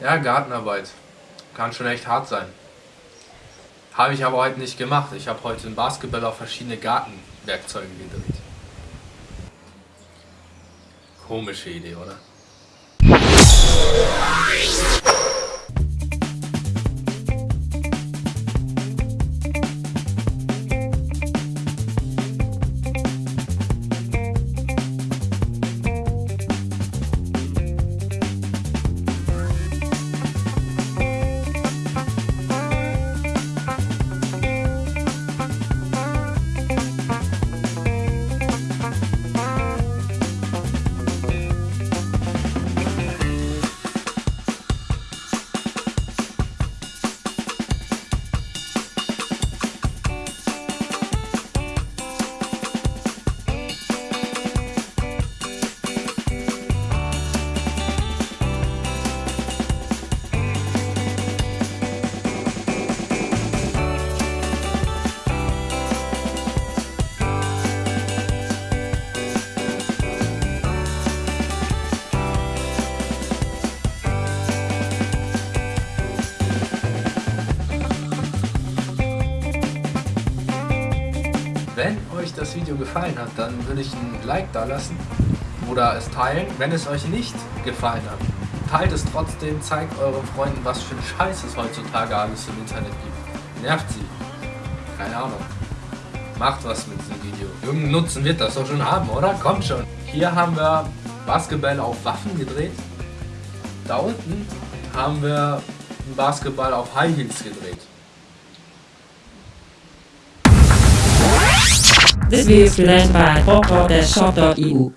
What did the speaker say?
Ja, Gartenarbeit. Kann schon echt hart sein. Habe ich aber heute nicht gemacht. Ich habe heute einen Basketball auf verschiedene Gartenwerkzeuge gedreht. Komische Idee, oder? Wenn euch das Video gefallen hat, dann würde ich ein Like da lassen oder es teilen. Wenn es euch nicht gefallen hat, teilt es trotzdem, zeigt euren Freunden, was für ein Scheiß es heutzutage alles im Internet gibt. Nervt sie. Keine Ahnung. Macht was mit diesem Video. Irgendeinen Nutzen wird das doch schon haben, oder? Kommt schon. Hier haben wir Basketball auf Waffen gedreht. Da unten haben wir Basketball auf High Heels gedreht. This view is planned by pop.shop.eu.